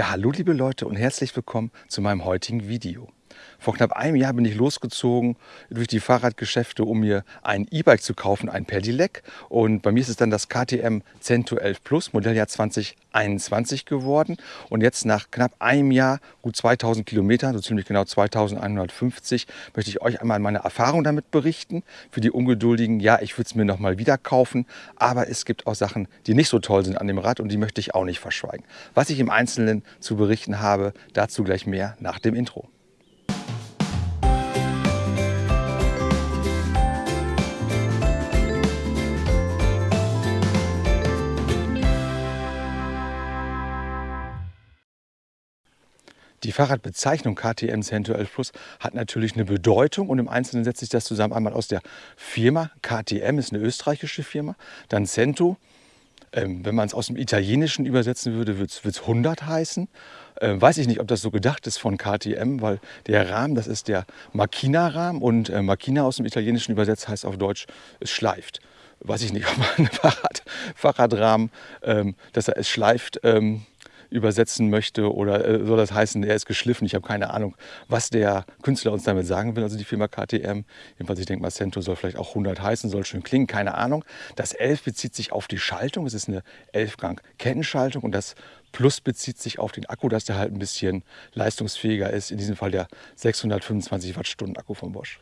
Ja, hallo liebe Leute und herzlich willkommen zu meinem heutigen Video. Vor knapp einem Jahr bin ich losgezogen durch die Fahrradgeschäfte, um mir ein E-Bike zu kaufen, ein Pedelec. Und bei mir ist es dann das KTM Cento 11 Plus, Modelljahr 2021 geworden. Und jetzt nach knapp einem Jahr, gut 2000 Kilometern, so ziemlich genau 2150, möchte ich euch einmal meine Erfahrung damit berichten. Für die Ungeduldigen, ja, ich würde es mir nochmal wieder kaufen, aber es gibt auch Sachen, die nicht so toll sind an dem Rad und die möchte ich auch nicht verschweigen. Was ich im Einzelnen zu berichten habe, dazu gleich mehr nach dem Intro. Die Fahrradbezeichnung KTM Cento 11 Plus hat natürlich eine Bedeutung und im Einzelnen setzt sich das zusammen einmal aus der Firma. KTM ist eine österreichische Firma, dann Cento. Ähm, wenn man es aus dem Italienischen übersetzen würde, würde es 100 heißen. Ähm, weiß ich nicht, ob das so gedacht ist von KTM, weil der Rahmen, das ist der Makina-Rahmen und äh, Makina aus dem Italienischen übersetzt heißt auf Deutsch, es schleift. Weiß ich nicht, ob man Fahrrad, Fahrradrahmen, ähm, dass er es schleift, ähm, übersetzen möchte oder äh, soll das heißen, er ist geschliffen. Ich habe keine Ahnung, was der Künstler uns damit sagen will, also die Firma KTM. Jedenfalls, ich denke mal, Cento soll vielleicht auch 100 heißen, soll schön klingen, keine Ahnung. Das 11 bezieht sich auf die Schaltung, es ist eine 11-Gang-Kettenschaltung und das Plus bezieht sich auf den Akku, dass der halt ein bisschen leistungsfähiger ist. In diesem Fall der 625 Wattstunden Akku von Bosch.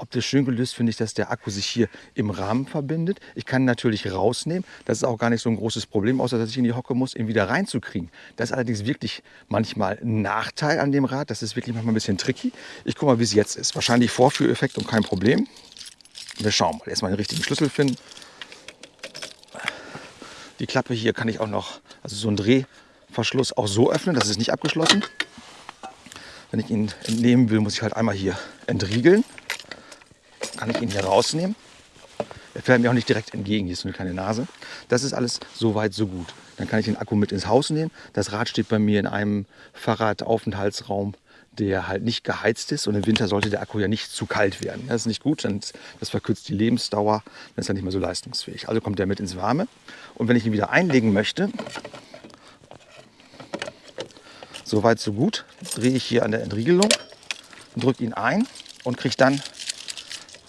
Optisch schön gelöst finde ich, dass der Akku sich hier im Rahmen verbindet. Ich kann ihn natürlich rausnehmen. Das ist auch gar nicht so ein großes Problem, außer dass ich in die Hocke muss, ihn wieder reinzukriegen. Das ist allerdings wirklich manchmal ein Nachteil an dem Rad. Das ist wirklich manchmal ein bisschen tricky. Ich gucke mal, wie es jetzt ist. Wahrscheinlich Vorführeffekt und kein Problem. Wir schauen mal. Erstmal den richtigen Schlüssel finden. Die Klappe hier kann ich auch noch, also so ein Drehverschluss auch so öffnen. Das ist nicht abgeschlossen. Wenn ich ihn entnehmen will, muss ich halt einmal hier entriegeln kann ich ihn hier rausnehmen. Er fährt mir auch nicht direkt entgegen, hier ist so eine kleine Nase. Das ist alles so weit, so gut. Dann kann ich den Akku mit ins Haus nehmen. Das Rad steht bei mir in einem Fahrradaufenthaltsraum, der halt nicht geheizt ist. Und im Winter sollte der Akku ja nicht zu kalt werden. Das ist nicht gut, das verkürzt die Lebensdauer, dann ist er nicht mehr so leistungsfähig. Also kommt der mit ins Warme. Und wenn ich ihn wieder einlegen möchte, so weit, so gut, drehe ich hier an der Entriegelung, drücke ihn ein und kriege dann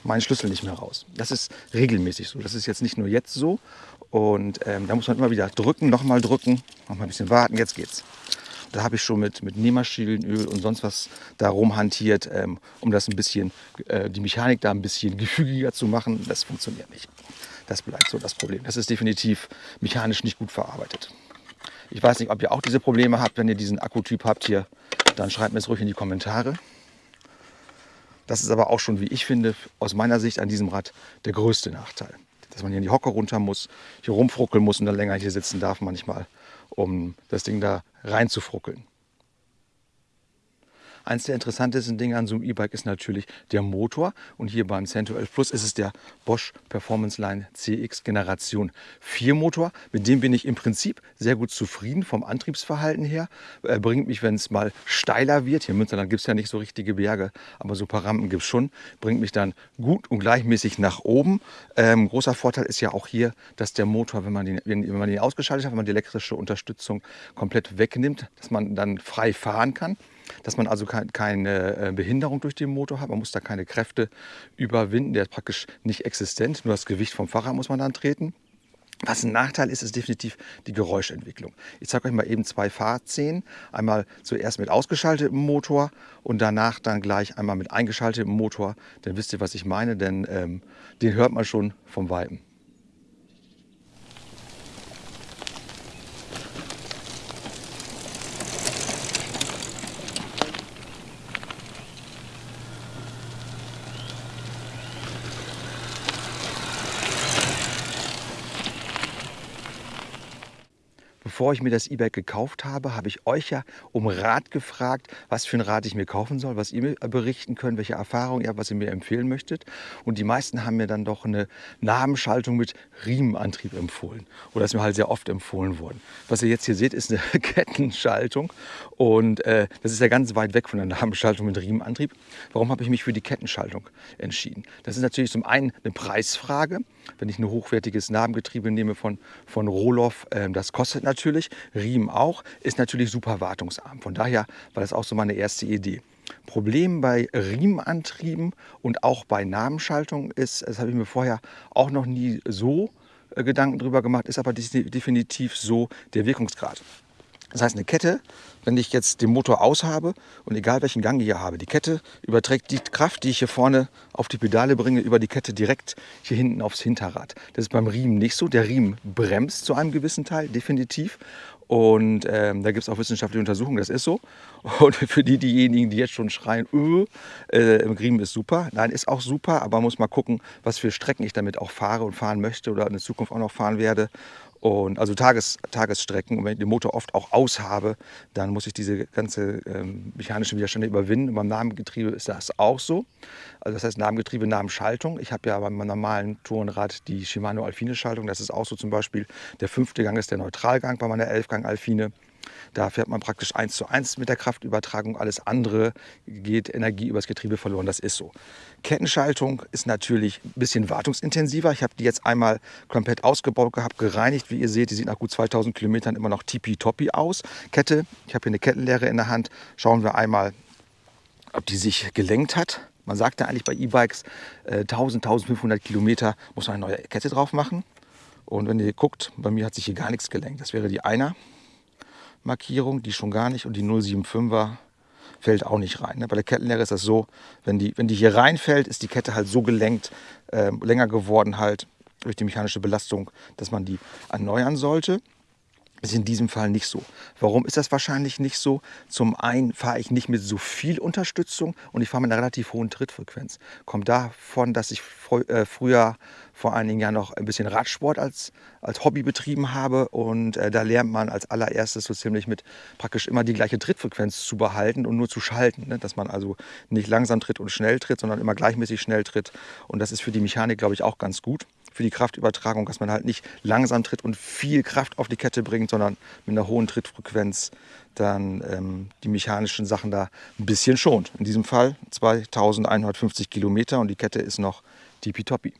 meinen Schlüssel nicht mehr raus. Das ist regelmäßig so. Das ist jetzt nicht nur jetzt so. Und ähm, da muss man immer wieder drücken, nochmal drücken, nochmal ein bisschen warten. Jetzt geht's. Da habe ich schon mit, mit Nähmaschinenöl und sonst was da rumhantiert, ähm, um das ein bisschen, äh, die Mechanik da ein bisschen gefügiger zu machen. Das funktioniert nicht. Das bleibt so das Problem. Das ist definitiv mechanisch nicht gut verarbeitet. Ich weiß nicht, ob ihr auch diese Probleme habt, wenn ihr diesen Akkutyp habt hier. Dann schreibt mir es ruhig in die Kommentare. Das ist aber auch schon, wie ich finde, aus meiner Sicht an diesem Rad der größte Nachteil. Dass man hier in die Hocke runter muss, hier rumfruckeln muss und dann länger hier sitzen darf manchmal, um das Ding da reinzufruckeln. Eins der interessantesten Dinge an so einem E-Bike ist natürlich der Motor. Und hier beim Cento 11 Plus ist es der Bosch Performance Line CX Generation 4 Motor. Mit dem bin ich im Prinzip sehr gut zufrieden vom Antriebsverhalten her. Er bringt mich, wenn es mal steiler wird, hier in Münsterland gibt es ja nicht so richtige Berge, aber so ein paar Rampen gibt es schon, bringt mich dann gut und gleichmäßig nach oben. Ähm, großer Vorteil ist ja auch hier, dass der Motor, wenn man, den, wenn man den ausgeschaltet hat, wenn man die elektrische Unterstützung komplett wegnimmt, dass man dann frei fahren kann dass man also keine äh, Behinderung durch den Motor hat. Man muss da keine Kräfte überwinden. Der ist praktisch nicht existent. Nur das Gewicht vom Fahrrad muss man dann treten. Was ein Nachteil ist, ist definitiv die Geräuschentwicklung. Ich zeige euch mal eben zwei Fahrszenen. Einmal zuerst mit ausgeschaltetem Motor und danach dann gleich einmal mit eingeschaltetem Motor. Dann wisst ihr, was ich meine, denn ähm, den hört man schon vom Weiben. Bevor ich mir das E-Bike gekauft habe, habe ich euch ja um Rat gefragt, was für ein Rad ich mir kaufen soll, was ihr mir berichten könnt, welche Erfahrungen ihr habt, was ihr mir empfehlen möchtet. Und die meisten haben mir dann doch eine Nabenschaltung mit Riemenantrieb empfohlen. Oder ist mir halt sehr oft empfohlen worden. Was ihr jetzt hier seht, ist eine Kettenschaltung. Und äh, das ist ja ganz weit weg von der Nabenschaltung mit Riemenantrieb. Warum habe ich mich für die Kettenschaltung entschieden? Das ist natürlich zum einen eine Preisfrage. Wenn ich ein hochwertiges Nabengetriebe nehme von, von Roloff, äh, das kostet natürlich natürlich, Riemen auch, ist natürlich super wartungsarm. Von daher war das auch so meine erste Idee. Problem bei Riemenantrieben und auch bei Nabenschaltung ist, das habe ich mir vorher auch noch nie so äh, Gedanken drüber gemacht, ist aber definitiv so der Wirkungsgrad. Das heißt, eine Kette, wenn ich jetzt den Motor aus habe und egal welchen Gang ich hier habe, die Kette überträgt die Kraft, die ich hier vorne auf die Pedale bringe, über die Kette direkt hier hinten aufs Hinterrad. Das ist beim Riemen nicht so. Der Riemen bremst zu einem gewissen Teil, definitiv. Und ähm, da gibt es auch wissenschaftliche Untersuchungen, das ist so. Und für die, diejenigen, die jetzt schon schreien, öh, äh, im Riemen ist super. Nein, ist auch super, aber man muss mal gucken, was für Strecken ich damit auch fahre und fahren möchte oder in der Zukunft auch noch fahren werde. Und also Tages, Tagesstrecken. Und wenn ich den Motor oft auch aus habe, dann muss ich diese ganze ähm, mechanischen Widerstände überwinden. Und beim Namengetriebe ist das auch so. Also das heißt Namengetriebe, Namenschaltung. Ich habe ja beim normalen Tourenrad die Shimano Alfine Schaltung. Das ist auch so zum Beispiel. Der fünfte Gang ist der Neutralgang bei meiner Elfgang Alfine. Da fährt man praktisch eins zu eins mit der Kraftübertragung. Alles andere geht Energie übers Getriebe verloren. Das ist so. Kettenschaltung ist natürlich ein bisschen wartungsintensiver. Ich habe die jetzt einmal komplett ausgebaut gehabt, gereinigt. Wie ihr seht, die sieht nach gut 2000 Kilometern immer noch tippitoppi aus. Kette, ich habe hier eine Kettenlehre in der Hand. Schauen wir einmal, ob die sich gelenkt hat. Man sagt ja eigentlich bei E-Bikes, äh, 1000, 1500 Kilometer muss man eine neue Kette drauf machen. Und wenn ihr guckt, bei mir hat sich hier gar nichts gelenkt. Das wäre die Einer. Markierung, die schon gar nicht und die 075er fällt auch nicht rein. Ne? Bei der Kettenlehre ist das so, wenn die, wenn die hier reinfällt, ist die Kette halt so gelenkt, äh, länger geworden halt durch die mechanische Belastung, dass man die erneuern sollte. Ist in diesem Fall nicht so. Warum ist das wahrscheinlich nicht so? Zum einen fahre ich nicht mit so viel Unterstützung und ich fahre mit einer relativ hohen Trittfrequenz. Kommt davon, dass ich äh, früher vor einigen Jahren noch ein bisschen Radsport als, als Hobby betrieben habe und äh, da lernt man als allererstes so ziemlich mit praktisch immer die gleiche Trittfrequenz zu behalten und nur zu schalten. Ne? Dass man also nicht langsam tritt und schnell tritt, sondern immer gleichmäßig schnell tritt. Und das ist für die Mechanik, glaube ich, auch ganz gut für die Kraftübertragung, dass man halt nicht langsam tritt und viel Kraft auf die Kette bringt, sondern mit einer hohen Trittfrequenz dann ähm, die mechanischen Sachen da ein bisschen schont. In diesem Fall 2150 Kilometer und die Kette ist noch tippitoppi.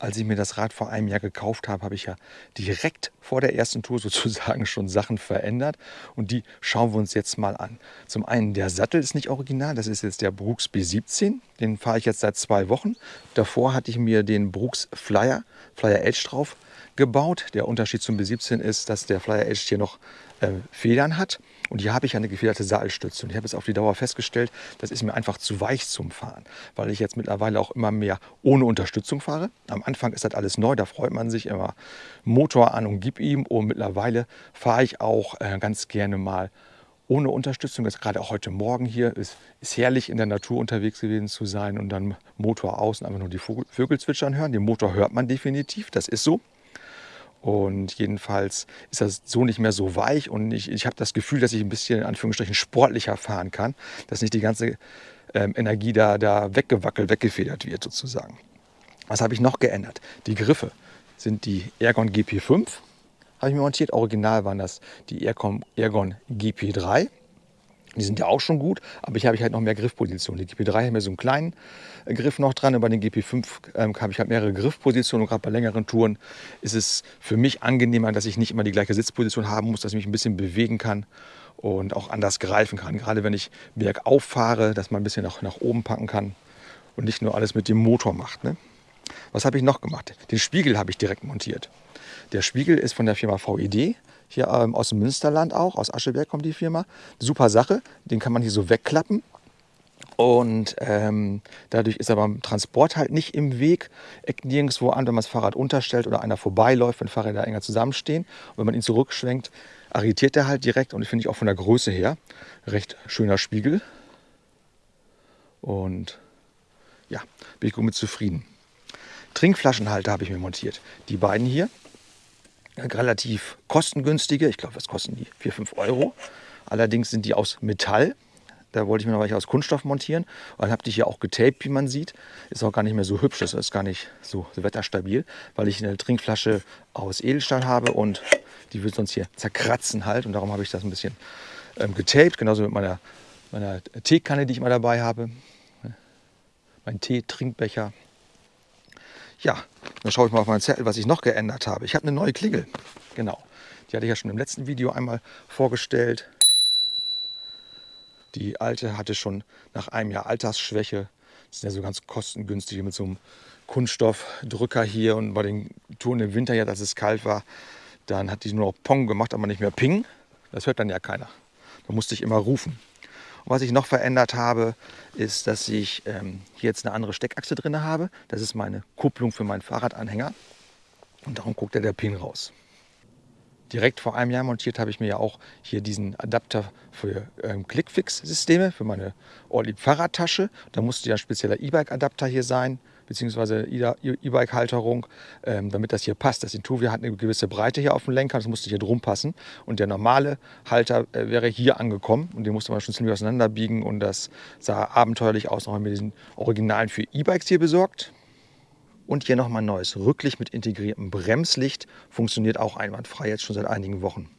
Als ich mir das Rad vor einem Jahr gekauft habe, habe ich ja direkt vor der ersten Tour sozusagen schon Sachen verändert. Und die schauen wir uns jetzt mal an. Zum einen, der Sattel ist nicht original. Das ist jetzt der Brooks B17. Den fahre ich jetzt seit zwei Wochen. Davor hatte ich mir den Brooks Flyer, Flyer Edge drauf gebaut. Der Unterschied zum B17 ist, dass der Flyer Edge hier noch äh, Federn hat. Und hier habe ich eine gefederte Sattelstütze. Und ich habe jetzt auf die Dauer festgestellt, das ist mir einfach zu weich zum Fahren, weil ich jetzt mittlerweile auch immer mehr ohne Unterstützung fahre. Am Anfang ist das alles neu, da freut man sich immer Motor an und gib ihm. Und mittlerweile fahre ich auch äh, ganz gerne mal ohne Unterstützung. Das gerade auch heute Morgen hier ist, ist herrlich in der Natur unterwegs gewesen zu sein und dann Motor aus und einfach nur die Vögel zwitschern hören. Den Motor hört man definitiv, das ist so. Und jedenfalls ist das so nicht mehr so weich und ich, ich habe das Gefühl, dass ich ein bisschen in Anführungsstrichen sportlicher fahren kann, dass nicht die ganze ähm, Energie da, da weggewackelt, weggefedert wird sozusagen. Was habe ich noch geändert? Die Griffe sind die Ergon GP5, habe ich mir montiert. Original waren das die Ergon, Ergon GP3. Die sind ja auch schon gut, aber ich habe halt noch mehr Griffpositionen. Die GP3 hat mir so einen kleinen äh, Griff noch dran und bei den GP5 ähm, habe ich halt mehrere Griffpositionen und gerade bei längeren Touren ist es für mich angenehmer, dass ich nicht immer die gleiche Sitzposition haben muss, dass ich mich ein bisschen bewegen kann und auch anders greifen kann. Gerade wenn ich bergauf fahre, dass man ein bisschen nach, nach oben packen kann und nicht nur alles mit dem Motor macht. Ne? Was habe ich noch gemacht? Den Spiegel habe ich direkt montiert. Der Spiegel ist von der Firma VED hier ähm, aus dem Münsterland auch, aus Ascheberg kommt die Firma. Super Sache, den kann man hier so wegklappen. Und ähm, dadurch ist er beim Transport halt nicht im Weg, eckt nirgendwo an, wenn man das Fahrrad unterstellt oder einer vorbeiläuft, wenn Fahrräder enger zusammenstehen. Und wenn man ihn zurückschwenkt, arretiert er halt direkt. Und finde ich auch von der Größe her recht schöner Spiegel. Und ja, bin ich gut mit zufrieden. Trinkflaschenhalter habe ich mir montiert. Die beiden hier relativ kostengünstige. Ich glaube, was kosten die? 4, 5 Euro. Allerdings sind die aus Metall. Da wollte ich mir noch welche aus Kunststoff montieren. Und dann habe ich hier auch getaped, wie man sieht. Ist auch gar nicht mehr so hübsch, das ist gar nicht so, wetterstabil, weil ich eine Trinkflasche aus Edelstahl habe und die wird sonst hier zerkratzen halt. Und darum habe ich das ein bisschen ähm, getaped, genauso mit meiner, meiner Teekanne, die ich mal dabei habe. Mein Tee-Trinkbecher. Ja, dann schaue ich mal auf meinen Zettel, was ich noch geändert habe. Ich habe eine neue Klingel. Genau. Die hatte ich ja schon im letzten Video einmal vorgestellt. Die alte hatte schon nach einem Jahr Altersschwäche. Das sind ja so ganz kostengünstige mit so einem Kunststoffdrücker hier. Und bei den Touren im Winter, ja, dass es kalt war, dann hat die nur noch Pong gemacht, aber nicht mehr Ping. Das hört dann ja keiner. Da musste ich immer rufen. Was ich noch verändert habe, ist, dass ich ähm, hier jetzt eine andere Steckachse drin habe. Das ist meine Kupplung für meinen Fahrradanhänger. Und darum guckt ja der Pin raus. Direkt vor einem Jahr montiert habe ich mir ja auch hier diesen Adapter für ähm, Clickfix-Systeme, für meine Ortlieb Fahrradtasche. Da musste ja ein spezieller E-Bike-Adapter hier sein beziehungsweise E-Bike-Halterung, ähm, damit das hier passt. Das Intuvia hat eine gewisse Breite hier auf dem Lenker, das musste hier drum passen. Und der normale Halter äh, wäre hier angekommen und den musste man schon ziemlich auseinanderbiegen und das sah abenteuerlich aus, nochmal mit diesen Originalen für E-Bikes hier besorgt. Und hier nochmal ein neues Rücklicht mit integriertem Bremslicht. Funktioniert auch einwandfrei jetzt schon seit einigen Wochen.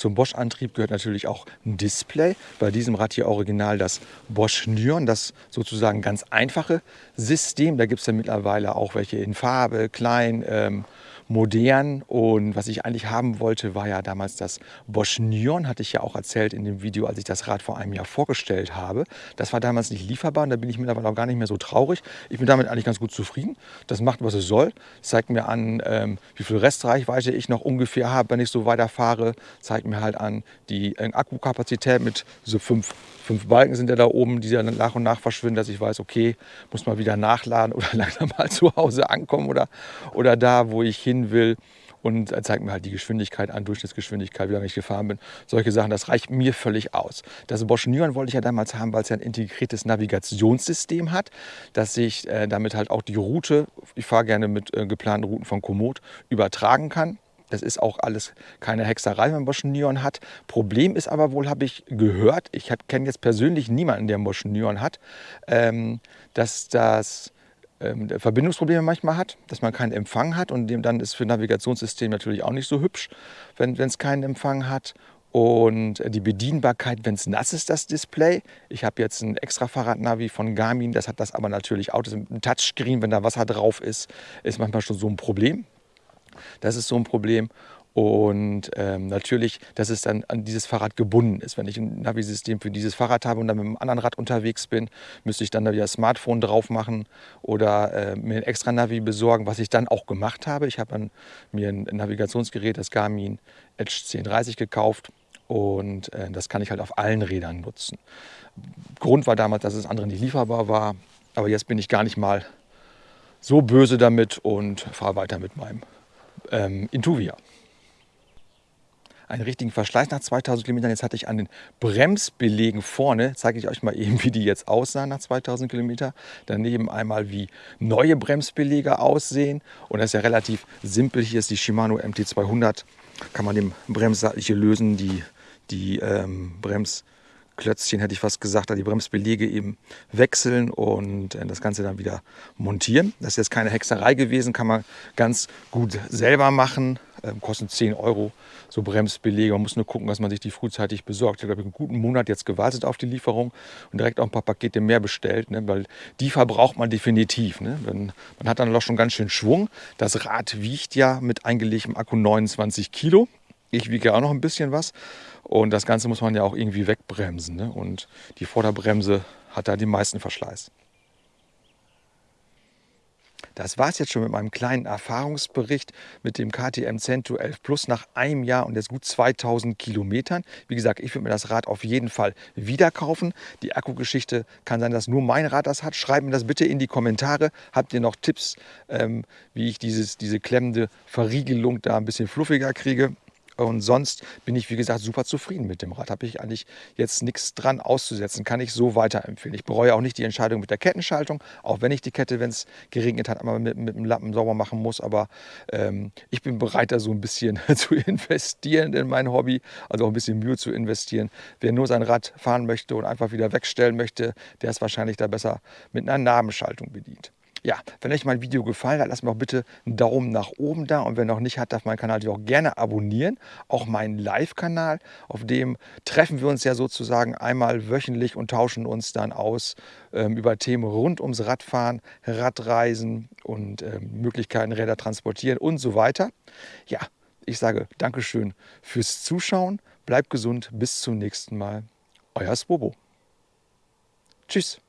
Zum Bosch-Antrieb gehört natürlich auch ein Display. Bei diesem Rad hier original das Bosch Nyon, das sozusagen ganz einfache System. Da gibt es ja mittlerweile auch welche in Farbe, klein, ähm, modern. Und was ich eigentlich haben wollte, war ja damals das Bosch Nyon, hatte ich ja auch erzählt in dem Video, als ich das Rad vor einem Jahr vorgestellt habe. Das war damals nicht lieferbar und da bin ich mittlerweile auch gar nicht mehr so traurig. Ich bin damit eigentlich ganz gut zufrieden. Das macht, was es soll. Zeigt mir an, ähm, wie viel Restreichweite ich noch ungefähr habe, wenn ich so weiterfahre. Zeigt mir halt an die äh, Akkukapazität mit so fünf, fünf Balken sind ja da oben, die dann nach und nach verschwinden, dass ich weiß, okay, muss mal wieder nachladen oder langsam mal zu Hause ankommen oder, oder da, wo ich hin hin will und er zeigt mir halt die Geschwindigkeit an, Durchschnittsgeschwindigkeit, wie lange ich gefahren bin. Solche Sachen, das reicht mir völlig aus. Das Bosch Nyon wollte ich ja damals haben, weil es ja ein integriertes Navigationssystem hat, dass ich äh, damit halt auch die Route, ich fahre gerne mit äh, geplanten Routen von Komoot, übertragen kann. Das ist auch alles keine Hexerei, wenn Bosch Nyon hat. Problem ist aber wohl, habe ich gehört, ich kenne jetzt persönlich niemanden, der einen Bosch Nyon hat, ähm, dass das Verbindungsprobleme manchmal hat, dass man keinen Empfang hat und dem dann ist für Navigationssystem natürlich auch nicht so hübsch, wenn es keinen Empfang hat. Und die Bedienbarkeit, wenn es nass ist, das Display. Ich habe jetzt ein extra Fahrradnavi von Garmin, das hat das aber natürlich auch. Das ist ein Touchscreen, wenn da Wasser drauf ist, ist manchmal schon so ein Problem. Das ist so ein Problem. Und ähm, natürlich, dass es dann an dieses Fahrrad gebunden ist. Wenn ich ein Navi-System für dieses Fahrrad habe und dann mit einem anderen Rad unterwegs bin, müsste ich dann da wieder das Smartphone drauf machen oder äh, mir ein extra Navi besorgen, was ich dann auch gemacht habe. Ich habe mir ein Navigationsgerät, das Garmin Edge 1030 gekauft und äh, das kann ich halt auf allen Rädern nutzen. Grund war damals, dass es anderen nicht lieferbar war, aber jetzt bin ich gar nicht mal so böse damit und fahre weiter mit meinem ähm, Intuvia einen richtigen Verschleiß nach 2000 Kilometern. Jetzt hatte ich an den Bremsbelegen vorne, zeige ich euch mal eben, wie die jetzt aussahen nach 2000 Kilometern. Daneben einmal, wie neue Bremsbelege aussehen. Und das ist ja relativ simpel. Hier ist die Shimano MT200. Kann man den Bremssattel hier lösen, die, die ähm, Brems Klötzchen, hätte ich fast gesagt, die Bremsbelege eben wechseln und äh, das Ganze dann wieder montieren. Das ist jetzt keine Hexerei gewesen, kann man ganz gut selber machen. Ähm, kosten 10 Euro so Bremsbelege. Man muss nur gucken, dass man sich die frühzeitig besorgt. Ich habe einen guten Monat jetzt gewartet auf die Lieferung und direkt auch ein paar Pakete mehr bestellt, ne? weil die verbraucht man definitiv. Ne? man hat dann doch schon ganz schön Schwung. Das Rad wiegt ja mit eingelegtem Akku 29 Kilo. Ich wiege auch noch ein bisschen was. Und das Ganze muss man ja auch irgendwie wegbremsen. Ne? Und die Vorderbremse hat da den meisten Verschleiß. Das war es jetzt schon mit meinem kleinen Erfahrungsbericht mit dem KTM Cento 11 Plus nach einem Jahr und jetzt gut 2000 Kilometern. Wie gesagt, ich würde mir das Rad auf jeden Fall wieder kaufen. Die Akkugeschichte kann sein, dass nur mein Rad das hat. Schreibt mir das bitte in die Kommentare. Habt ihr noch Tipps, ähm, wie ich dieses, diese klemmende Verriegelung da ein bisschen fluffiger kriege? Und sonst bin ich, wie gesagt, super zufrieden mit dem Rad. Habe ich eigentlich jetzt nichts dran auszusetzen. Kann ich so weiterempfehlen. Ich bereue auch nicht die Entscheidung mit der Kettenschaltung, auch wenn ich die Kette, wenn es geregnet hat, einmal mit, mit dem Lappen sauber machen muss. Aber ähm, ich bin bereit, da so ein bisschen zu investieren in mein Hobby, also auch ein bisschen Mühe zu investieren. Wer nur sein Rad fahren möchte und einfach wieder wegstellen möchte, der ist wahrscheinlich da besser mit einer Nabenschaltung bedient. Ja, wenn euch mein Video gefallen hat, lasst mir doch bitte einen Daumen nach oben da. Und wer noch nicht hat, darf meinen Kanal natürlich auch gerne abonnieren. Auch meinen Live-Kanal, auf dem treffen wir uns ja sozusagen einmal wöchentlich und tauschen uns dann aus ähm, über Themen rund ums Radfahren, Radreisen und ähm, Möglichkeiten, Räder transportieren und so weiter. Ja, ich sage Dankeschön fürs Zuschauen. Bleibt gesund. Bis zum nächsten Mal. Euer Spobo. Tschüss.